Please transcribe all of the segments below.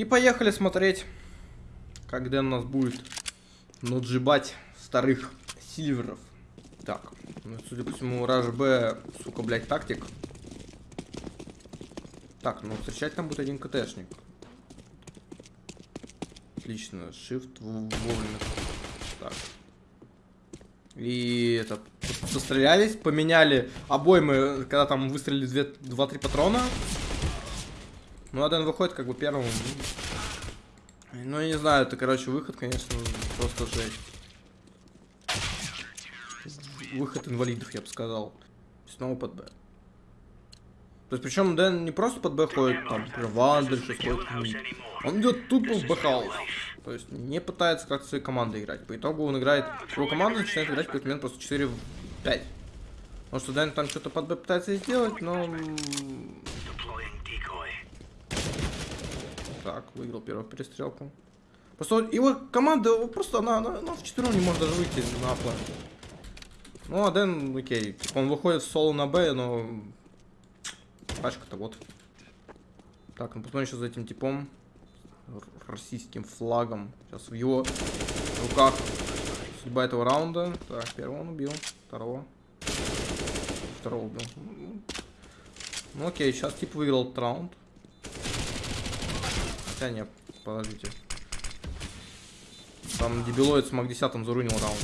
И поехали смотреть, как Дэн нас будет наджибать старых сильверов. Так, ну, судя по всему, Раш Б, сука, блядь, тактик. Так, ну встречать там будет один КТшник. Отлично, shift вовремя. Так. И это, пострелялись, поменяли обоймы, когда там выстрелили 2-3 патрона. Ну, один выходит как бы первым. Ну, я не знаю, это, короче, выход, конечно, просто жесть. Выход инвалидов, я бы сказал. Снова под Б. То есть, причем Дэн не просто под Б ходит, там, Вандер сейчас ходит Он идет тупо в B-house. То есть, не пытается как-то своей командой играть. По итогу он играет, его команда начинает играть в какой-то момент просто 4 в 5. Потому что Дэн там что-то под Б пытается сделать, но Так, выиграл первую перестрелку. Просто его команда, просто она, она, она в четвером не может даже выйти на план. Ну, а Дэн, окей, типа он выходит соло на Б, но... Пачка-то вот. Так, ну потом еще за этим типом. Российским флагом. Сейчас в его руках судьба этого раунда. Так, первого он убил. Второго. Второго убил. Ну окей, сейчас тип выиграл этот раунд. Нет, подождите. Там дебилоид с Мак 10 зарунил раунд.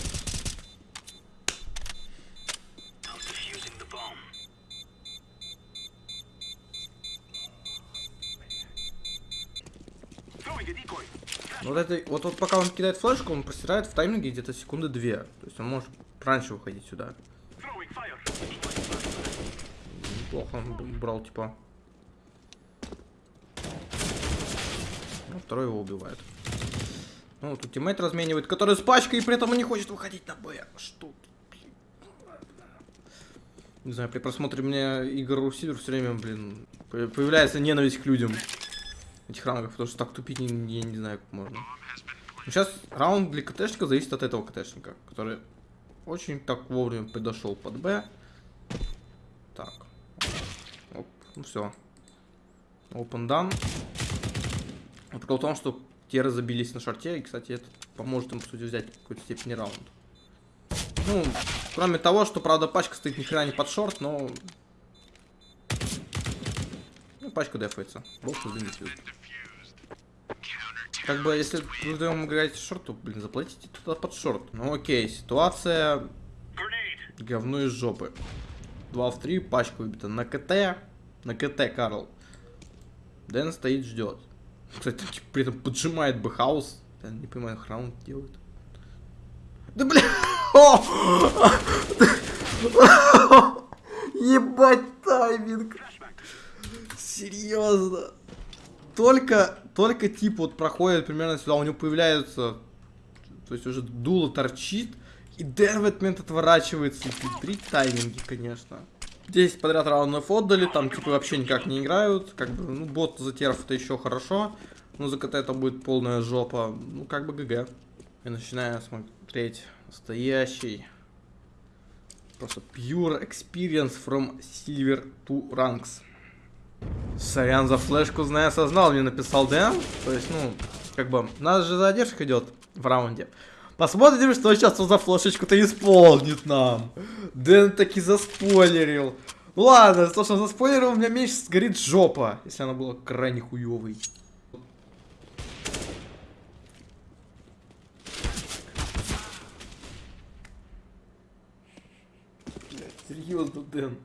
Вот, это, вот, вот пока он кидает флешку, он простирает в тайминге где-то секунды две. То есть он может раньше выходить сюда. Неплохо он брал, типа. Ну, второй его убивает. Ну, тут тиммейт разменивает, который с пачкой и при этом не хочет выходить на Б. Что Не знаю, при просмотре мне игр Русидер все время, блин, появляется ненависть к людям этих рангов, потому что так тупить я не, не знаю, как можно. Но сейчас раунд для КТшника зависит от этого КТшника, который очень так вовремя подошел под Б. Так. Оп, ну все. Open done. Но в том, что те разобились на шарте, и, кстати, это поможет им, по сути, взять какой-то степени раунд. Ну, кроме того, что, правда, пачка стоит ни хрена не под шорт, но... Ну, пачка дефается. Бог дефьюз. Как бы, если вы вдвоем играете short, то, блин, заплатите туда под short. Ну, окей, ситуация... Говно из жопы. 2 в 3, пачка выбита на CT. На CT, Карл. Дэн стоит, ждет. Кстати, типа, при этом поджимает B house. Я не понимаю, раунд делает. Да бля! Ебать тайминг! Серьезно. Только, только тип вот проходит примерно сюда, у него появляются, то есть уже дуло торчит, и этот момент отворачивается. Три тайминги, конечно. 10 подряд раундов отдали, там типа вообще никак не играют. Как бы, ну, бот за терф это еще хорошо. Но за КТ это будет полная жопа. Ну, как бы ГГ. И начинаю смотреть настоящий. Просто pure experience from silver to ranks. Сорян за флешку, знаю, осознал, мне написал Дэн. То есть, ну, как бы, у нас же задержка идет в раунде. Посмотрим, что сейчас он за флешечку-то исполнит нам. Дэн таки заспойлерил. Ладно, за то, что он заспойлерил, у меня меньше сгорит жопа, если она была крайне хуёвой. Серьезно, Дэн.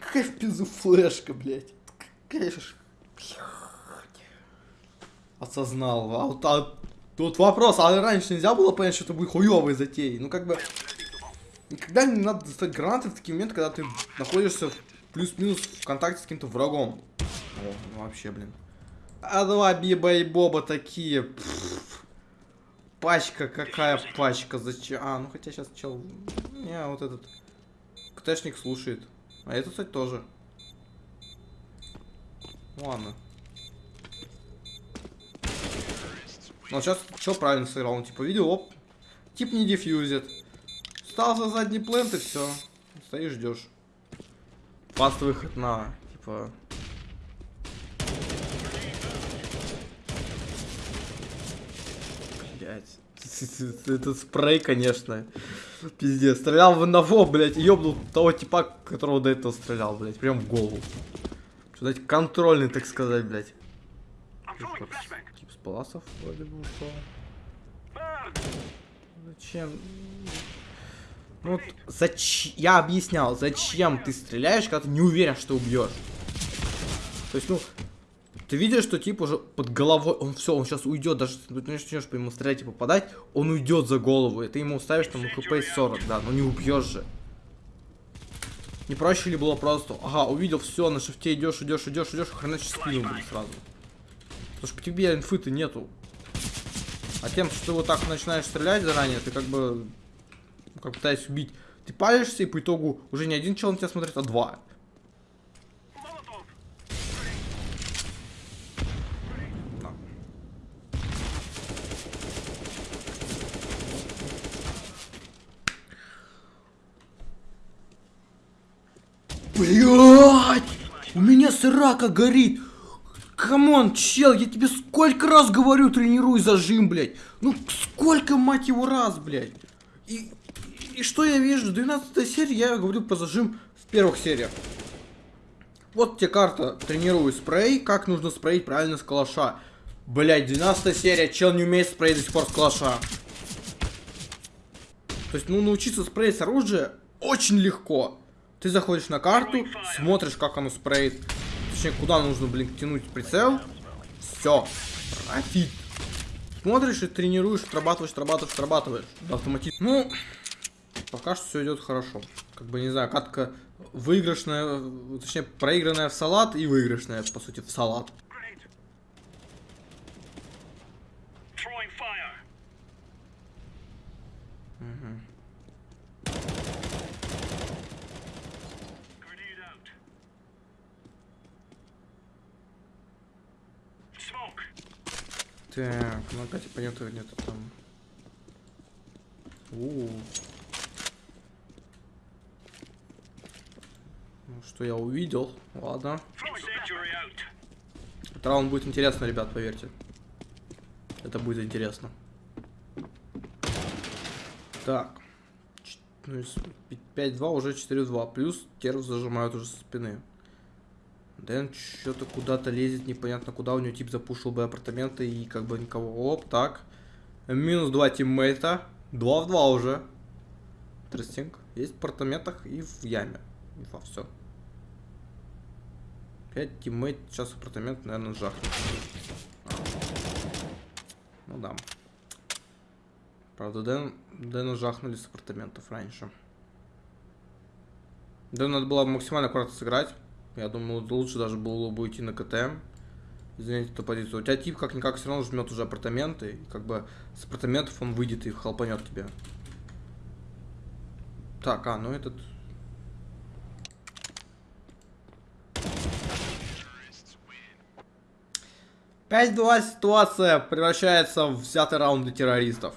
Какая в пизу флешка, блядь. Какая же... Осознал. А вот а Тут вопрос, а раньше нельзя было понять, что это будет хуёвой затеей? Ну, как бы... Никогда не надо достать гранаты в такие моменты, когда ты находишься плюс-минус в контакте с каким-то врагом. О, ну вообще, блин. А два биба и боба такие. Пфф. Пачка, какая пачка? Зачем? А, ну хотя сейчас чел... Не, вот этот... КТшник слушает. А этот, кстати, тоже. Ладно. Ну, сейчас что правильно сыграл? Он типа видел, оп, тип не дефьюзит. Стал за задний плент и все. Стоишь, ждешь. Фаст выход на, типа... блядь. Этот спрей, конечно. Пиздец. Стрелял в одного, блядь, и того типа, которого до этого стрелял, блядь. Прям в голову. Что дать контрольный, так сказать, блядь. Паласов вроде бы ушел. Зачем? Ну вот, зачем? Я объяснял, зачем ты стреляешь, когда ты не уверен, что убьешь. То есть, ну, ты видишь, что тип уже под головой, он все, он сейчас уйдет, даже ты начнешь по ему стрелять и попадать, он уйдет за голову, и ты ему ставишь там хп 40, да, но не убьешь же. Не проще ли было просто, ага, увидел, все, на шифте идешь, идешь, идешь, идешь, хреначишь спину будет сразу. Потому что по тебе инфы-то нету. А тем, что ты вот так начинаешь стрелять заранее, ты как бы, ну, как пытаясь убить, ты палишься, и по итогу уже не один чел на тебя смотрит, а два. Блять! У меня срака горит! Come on, чел, я тебе сколько раз говорю, тренируй зажим, блядь. Ну, сколько, мать его, раз, блядь. И, и что я вижу? 12 серия, я говорю про зажим в первых сериях. Вот тебе карта, тренируй спрей, как нужно спреить правильно с калаша. Блять, 12 серия, чел не умеет спреить до сих пор с калаша. То есть, ну, научиться спреить с оружия очень легко. Ты заходишь на карту, смотришь, как оно спреет. Точнее, куда нужно, блин, тянуть прицел. Все. Профит. Смотришь и тренируешь, отрабатываешь, отрабатываешь, отрабатываешь. Автоматически. Ну, пока что все идет хорошо. Как бы, не знаю, катка выигрышная, точнее, проигранная в салат и выигрышная, по сути, в салат. Так, ну опять оппонента нет там. У, -у, -у. Ну, что я увидел? Ладно. Этот раунд будет интересно, ребят, поверьте. Это будет интересно. Так. 5-2, ну, уже 4-2. Плюс терв зажимают уже со спины. Дэн что-то куда-то лезет, непонятно куда. У него тип запушил бы апартаменты и как бы никого. Оп, так. Минус два тиммейта. 2 в 2 уже. Interesting. Есть в апартаментах и в яме. Инфа, все. 5 тиммейт. Сейчас апартамент, наверное, жахнет. Ну да. Правда, Дэн, Дэна жахнули с апартаментов раньше. Дэну надо было максимально аккуратно сыграть. Я думаю, лучше даже было бы уйти на КТМ. Извините эту позицию. У тебя тип как-никак все равно жмет уже апартаменты. И как бы с апартаментов он выйдет и хлопанет тебе. Так, а, ну этот... Пять-два ситуация превращается в взятый раунд для террористов.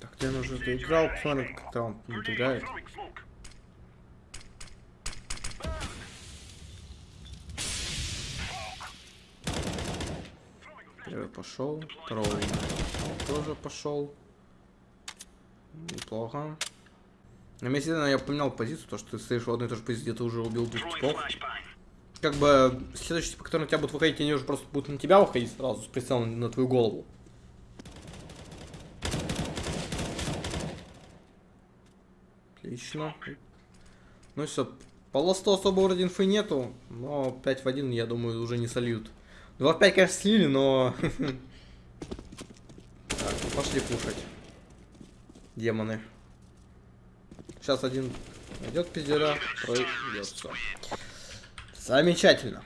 Так, где он уже доиграл? Посмотрим, как раунд не играет. Пошел. Второй тоже пошел. Неплохо. На месте я поменял позицию, то что ты стоишь в одной и той же позиции, где ты уже убил двух типов. Как бы следующий тип, который на тебя будут выходить, они уже просто будут на тебя выходить сразу с прицелом на твою голову. Отлично. Ну все, по ласту особо вроде инфы нету, но 5 в 1, я думаю, уже не сольют. 2 в 5, конечно, слили, но... Так, ну пошли пушать. Демоны. Сейчас один найдет пиздера, пройдет все. Замечательно.